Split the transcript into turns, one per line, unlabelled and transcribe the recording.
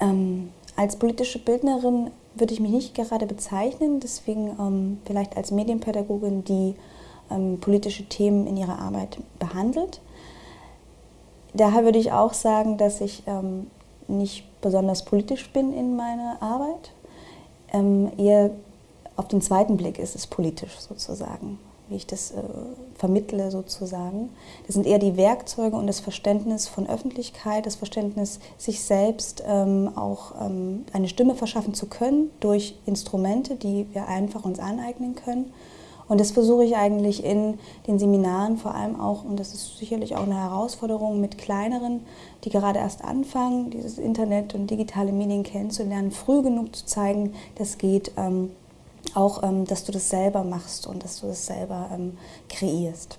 Ähm, als politische Bildnerin würde ich mich nicht gerade bezeichnen, deswegen ähm, vielleicht als Medienpädagogin, die ähm, politische Themen in ihrer Arbeit behandelt. Daher würde ich auch sagen, dass ich ähm, nicht besonders politisch bin in meiner Arbeit. Ähm, eher auf den zweiten Blick ist es politisch sozusagen wie ich das äh, vermittle sozusagen. Das sind eher die Werkzeuge und das Verständnis von Öffentlichkeit, das Verständnis, sich selbst ähm, auch ähm, eine Stimme verschaffen zu können durch Instrumente, die wir einfach uns aneignen können. Und das versuche ich eigentlich in den Seminaren vor allem auch, und das ist sicherlich auch eine Herausforderung mit kleineren, die gerade erst anfangen, dieses Internet und digitale Medien kennenzulernen, früh genug zu zeigen, das geht. Ähm, auch, ähm, dass du das selber machst und dass du das selber ähm, kreierst.